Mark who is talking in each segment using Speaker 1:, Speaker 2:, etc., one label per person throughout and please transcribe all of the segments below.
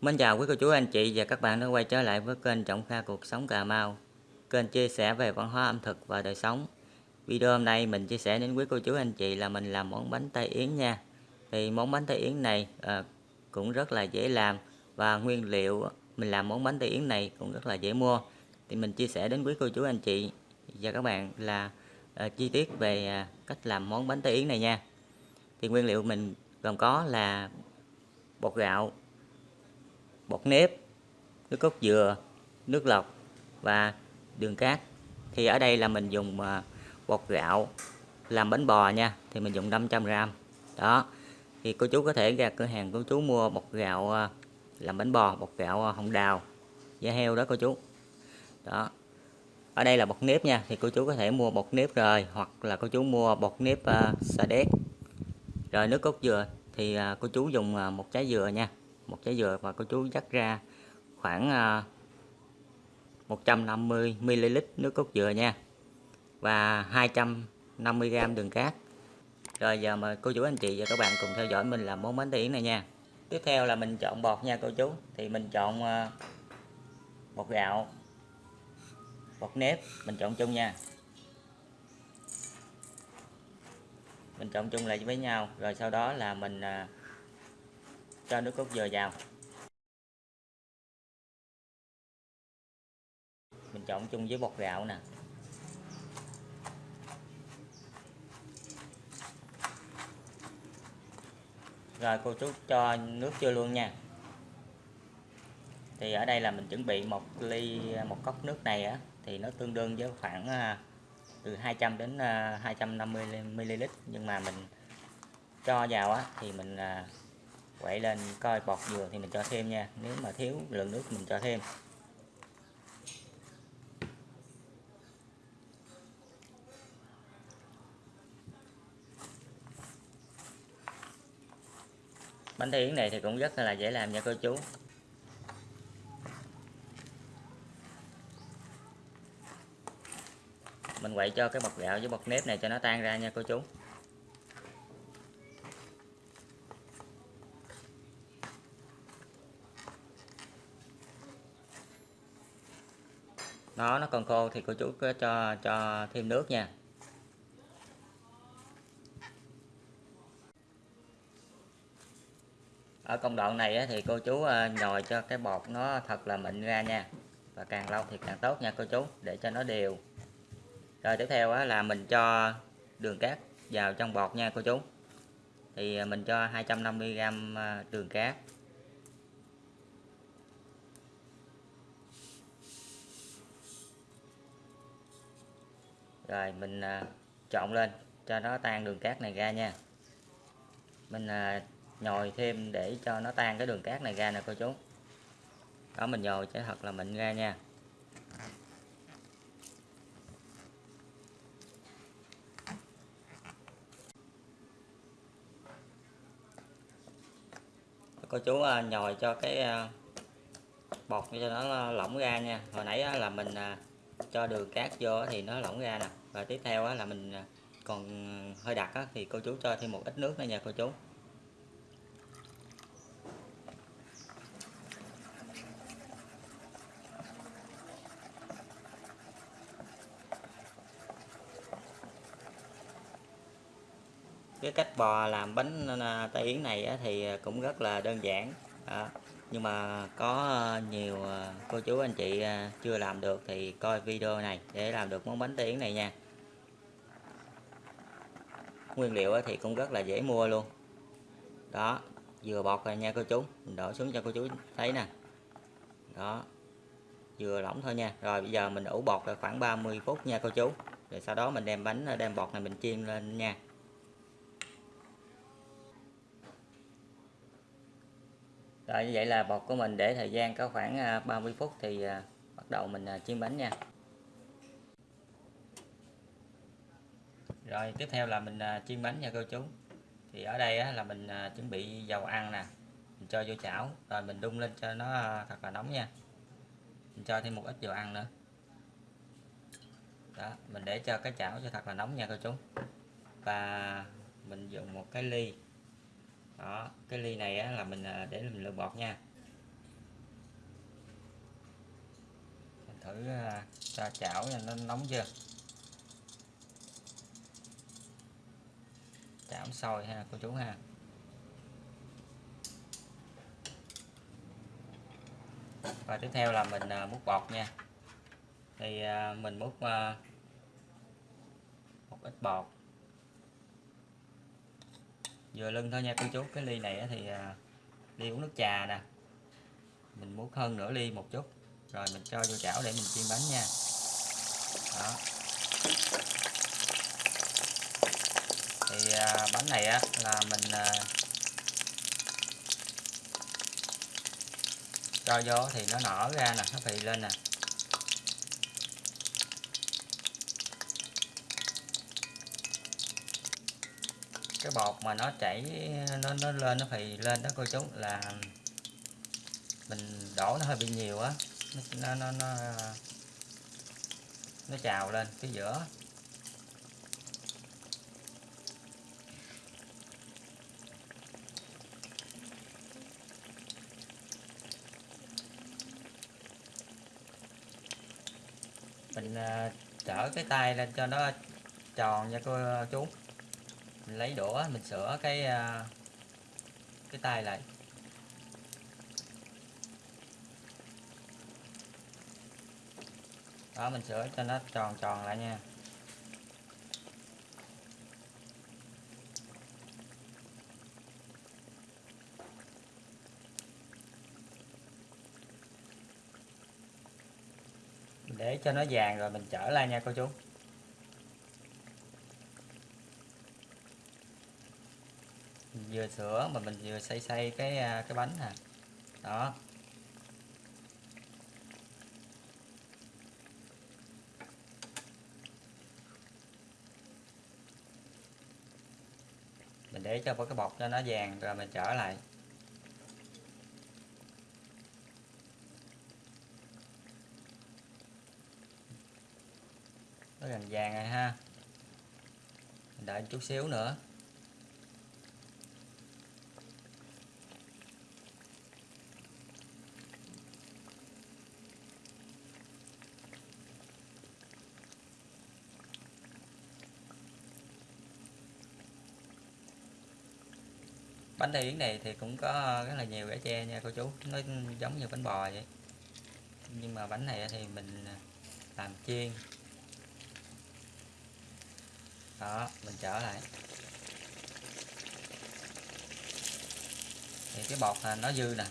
Speaker 1: Mến chào quý cô chú anh chị và các bạn đã quay trở lại với kênh Trọng Kha Cuộc Sống Cà Mau. Kênh chia sẻ về văn hóa ẩm thực và đời sống. Video hôm nay mình chia sẻ đến quý cô chú anh chị là mình làm món bánh Tây Yến nha. Thì món bánh Tây Yến này à, cũng rất là dễ làm Và nguyên liệu mình làm món bánh Tây Yến này cũng rất là dễ mua. Thì mình chia sẻ đến quý cô chú anh chị và các bạn là à, chi tiết về à, cách làm món bánh Tây Yến này nha. Thì nguyên liệu mình gồm có là bột gạo bột nếp nước cốt dừa nước lọc và đường cát. Thì ở đây là mình dùng à, bột gạo làm bánh bò nha thì mình dùng 500g đó thì cô chú có thể ra cửa hàng cô chú mua bột gạo à, làm bánh bò bột gạo à, hồng đào da heo đó cô chú. Đó ở đây là bột nếp nha thì cô chú có thể mua bột nếp rồi hoặc là cô chú mua bột nếp uh, sa đéc rồi nước cốt dừa thì uh, cô chú dùng uh, một trái dừa nha một trái dừa và cô chú dắt ra khoảng à, 150 ml nước cốt dừa nha và 250 g đường cát. Rồi giờ mời cô chú anh chị và các bạn cùng theo dõi mình làm món bánh tiễn này nha. Tiếp theo là mình chọn bột nha cô chú. Thì mình chọn à, bột gạo bột nếp mình chọn chung nha. Mình chọn chung lại với nhau rồi sau đó là mình à, cho nước cốt dừa vào. Mình trộn chung với bột gạo nè. Rồi cô chú cho nước chưa luôn nha. Thì ở đây là mình chuẩn bị một ly, một cốc nước này á, thì nó tương đương với khoảng à, từ 200 đến à, 250 ml nhưng mà mình cho vào á, thì mình à, quậy lên coi bọt dừa thì mình cho thêm nha. Nếu mà thiếu lượng nước mình cho thêm. Bánh thiến này thì cũng rất là dễ làm nha cô chú. Mình quậy cho cái bột gạo với bột nếp này cho nó tan ra nha cô chú. Nó nó còn khô thì cô chú cho cho thêm nước nha. Ở công đoạn này thì cô chú à, nhồi cho cái bột nó thật là mịn ra nha. Và càng lâu thì càng tốt nha cô chú, để cho nó đều. Rồi tiếp theo là mình cho đường cát vào trong bột nha cô chú. Thì à, mình cho 250g à, đường cát. Rồi mình à, trộn lên cho nó tan đường cát này ra nha. Mình à, nhồi thêm để cho nó tan cái đường cát này ra nè cô chú. Đó mình nhồi cho thật là mịn ra nha. Cô chú à, nhồi cho cái à, bột cho nó lỏng ra nha. Hồi nãy là mình à, cho đường cát vô thì nó lỏng ra nè. Và tiếp theo là mình à, còn à, hơi đặc thì cô chú cho thêm một ít nước nữa nha cô chú. Cái cách bò làm bánh à, tay yến này thì à, cũng rất là đơn giản nhưng mà có ờ, nhiều ờ, cô chú, anh chị ờ, chưa làm được thì coi video này để làm được món bánh tiến này nha. Nguyên liệu thì cũng rất là dễ mua luôn. Đó, vừa bọt rồi nha cô chú, mình đổ xuống cho cô chú thấy nè. Đó, vừa lỏng thôi nha. Rồi bây giờ mình ủ bọt là khoảng 30 phút nha cô chú. Rồi sau đó mình đem bánh đem bọt này mình chiên lên nha. Rồi, như vậy là bột của mình để thời gian có khoảng à, 30 phút thì à, bắt đầu mình à, chiên bánh nha. Rồi, tiếp theo là mình chiên bánh nha cô chú. Thì ở đây là mình chuẩn bị dầu ăn nè, mình cho vô chảo, rồi mình đun lên cho nó thật là nóng nha. Mình cho thêm một ít dầu ăn nữa. Đó, mình để cho cái chảo cho thật là nóng nha cô chú. Và mình dùng một cái ly đó cái ly này á, là mình à, để mình lựa bọt nha. Thử à, cho chảo cho nó nóng chưa? Chảo sôi ha cô chú ha. Và tiếp theo là mình à, múc bọt nha. Thì mình múc một ít bọt vừa lưng thôi nha cô chú. Cái ly này thì à, ly uống nước trà nè. Mình muốn hơn nửa ly một chút. Rồi mình cho vô chảo để mình chiên bánh nha. Đó. Thì à, bánh này á là mình à, cho vô thì nó nở ra nè nó phì lên nè. Cái bột mà nó chảy, nó nó lên, nó phì lên đó cô chú, là mình đổ nó hơi bị nhiều á, nó nó nó nó trào lên cái giữa. Mình à, trở cái tay lên cho nó tròn nha cô chú mình lấy đũa, mình sửa cái à, cái tay lại. Đó, mình sửa cho nó tròn tròn lại nha. Để cho nó vàng rồi mình trở lại nha, cô chú. Vừa sửa mà mình vừa xay xay cái à, cái bánh nè đó. Mình để cho cái bột cho nó vàng rồi mình trở lại. Nó gần vàng rồi ha. Mình đợi chút xíu nữa. Bánh tây yến này thì cũng có rất là nhiều rễ tre nha cô chú. Nó giống như bánh bò vậy. Nhưng mà bánh này thì mình làm chiên. Đó, mình trở lại. Thì cái bọt nó dư nè.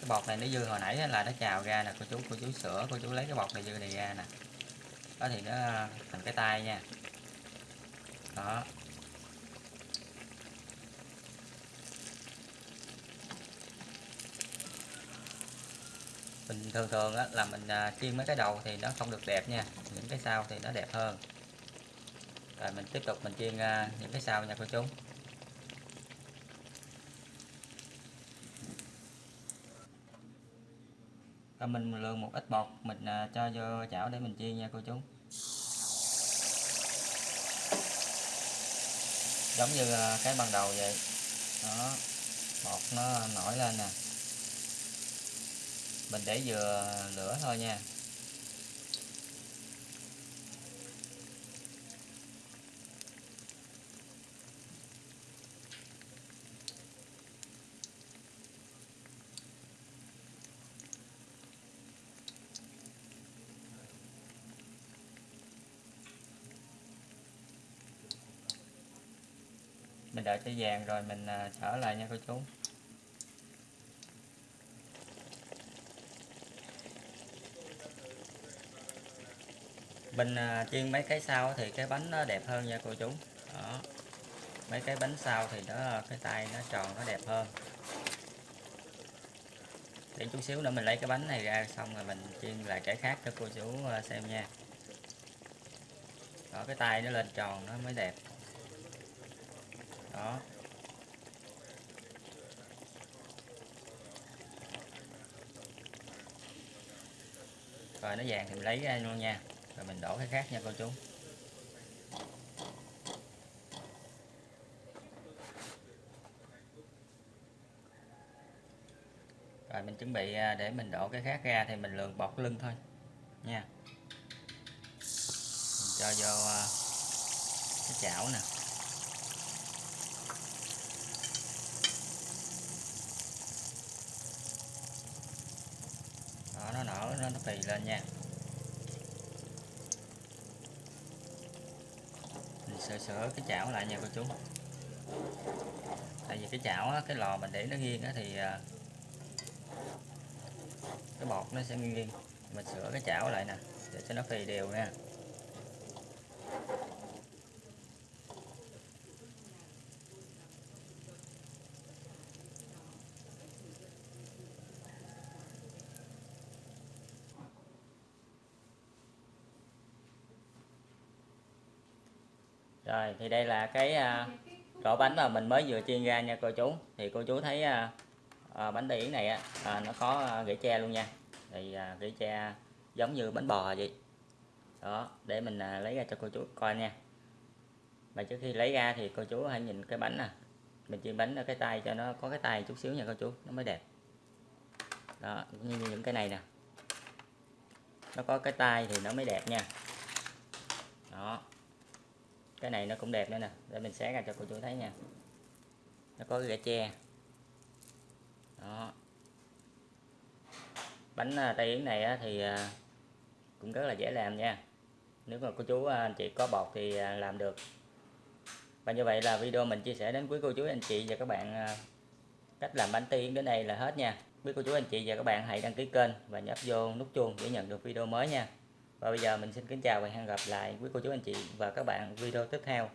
Speaker 1: Cái bọt này nó dư hồi nãy là nó trào ra nè, cô chú cô chú sửa, cô chú lấy cái bọt này dư này ra nè. Đó thì nó thành cái tay nha. Đó. Mình thường thường á, là mình à, chiên mấy cái đầu thì nó không được đẹp nha những cái sau thì nó đẹp hơn. Rồi mình tiếp tục mình chiên à, những cái sau nha cô chú. Rồi mình lượn một ít bột mình à, cho vô chảo để mình chiên nha cô chú. Giống như cái ban đầu vậy. Đó bột nó nổi lên nè mình để vừa lửa thôi nha. Mình đợi cho vàng rồi mình à, trở lại nha cô chú. Mình à, chiên mấy cái sau thì cái bánh nó đẹp hơn nha cô chú. Đó. Mấy cái bánh sau thì nó, cái tay nó tròn, nó đẹp hơn. Để chút xíu nữa mình lấy cái bánh này ra, xong rồi mình chiên lại cái khác cho cô chú à, xem nha. Đó, cái tay nó lên tròn, nó mới đẹp. Đó. Rồi, nó vàng thì mình lấy ra luôn nha rồi mình đổ cái khác nha cô chú. Rồi mình chuẩn bị à, để mình đổ cái khác ra thì mình lường bọt lưng thôi nha. Mình cho vô à, cái chảo nè. Đó nó nở nó, nó phì lên nha. Sửa sửa cái chảo lại nha cô chú. Tại vì cái chảo á, cái lò mình để nó nghiêng á thì à, cái bọt nó sẽ nghiêng. Mình sửa cái chảo lại nè để cho nó phì đều nha. Rồi thì đây là cái à, rổ bánh mà mình mới vừa chiên ra nha cô chú. Thì cô chú thấy à, à, bánh tay yến này á à, nó có à, rễ tre luôn nha. Thì à, rễ tre giống như bánh bò vậy. Đó để mình à, lấy ra cho cô chú coi nha. Mà trước khi lấy ra thì cô chú hãy nhìn cái bánh nè. Mình chiên bánh ở cái tay cho nó có cái tay chút xíu nha cô chú nó mới đẹp. Đó như những cái này nè. Nó có cái tay thì nó mới đẹp nha. Đó cái này nó cũng đẹp nữa nè. Để mình xé ra cho cô chú thấy nha. Nó có cái rễ tre. Đó. Bánh à, tay yến này thì à, cũng rất là dễ làm nha. Nếu mà cô chú à, anh chị có bột thì à, làm được. Và như vậy là video mình chia sẻ đến quý cô chú anh chị và các bạn cách làm bánh tay yến đến đây là hết nha. Quý cô chú anh chị và các bạn hãy đăng ký kênh và nhấp vô nút chuông để nhận được video mới nha và bây giờ mình xin kính chào và hẹn gặp lại quý cô chú anh chị và các bạn video tiếp theo.